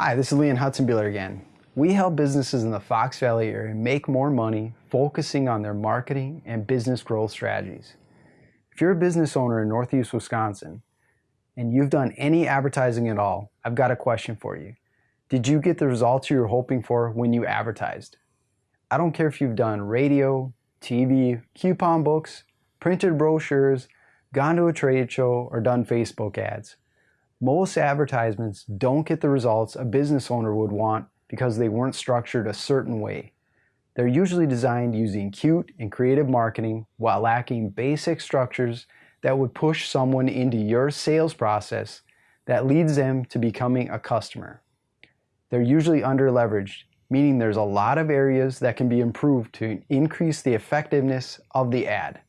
Hi, this is Leon Hudson-Buehler again. We help businesses in the Fox Valley area make more money focusing on their marketing and business growth strategies. If you're a business owner in Northeast Wisconsin and you've done any advertising at all, I've got a question for you. Did you get the results you were hoping for when you advertised? I don't care if you've done radio, TV, coupon books, printed brochures, gone to a trade show, or done Facebook ads. Most advertisements don't get the results a business owner would want because they weren't structured a certain way. They're usually designed using cute and creative marketing while lacking basic structures that would push someone into your sales process that leads them to becoming a customer. They're usually under leveraged, meaning there's a lot of areas that can be improved to increase the effectiveness of the ad.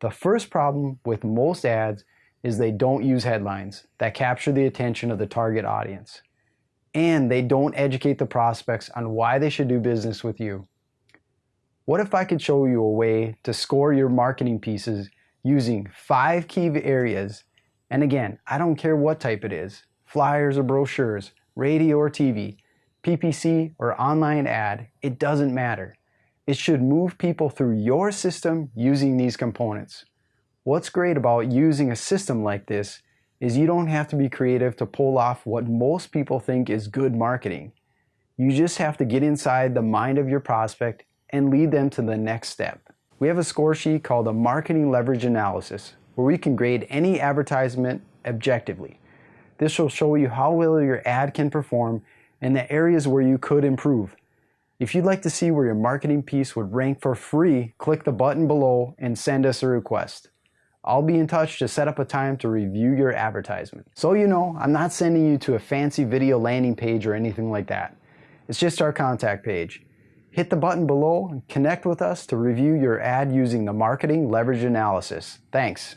The first problem with most ads is they don't use headlines that capture the attention of the target audience. And they don't educate the prospects on why they should do business with you. What if I could show you a way to score your marketing pieces using five key areas? And again, I don't care what type it is, flyers or brochures, radio or TV, PPC or online ad, it doesn't matter. It should move people through your system using these components. What's great about using a system like this is you don't have to be creative to pull off what most people think is good marketing. You just have to get inside the mind of your prospect and lead them to the next step. We have a score sheet called a Marketing Leverage Analysis where we can grade any advertisement objectively. This will show you how well your ad can perform and the areas where you could improve. If you'd like to see where your marketing piece would rank for free, click the button below and send us a request. I'll be in touch to set up a time to review your advertisement. So you know, I'm not sending you to a fancy video landing page or anything like that. It's just our contact page. Hit the button below and connect with us to review your ad using the Marketing Leverage Analysis. Thanks.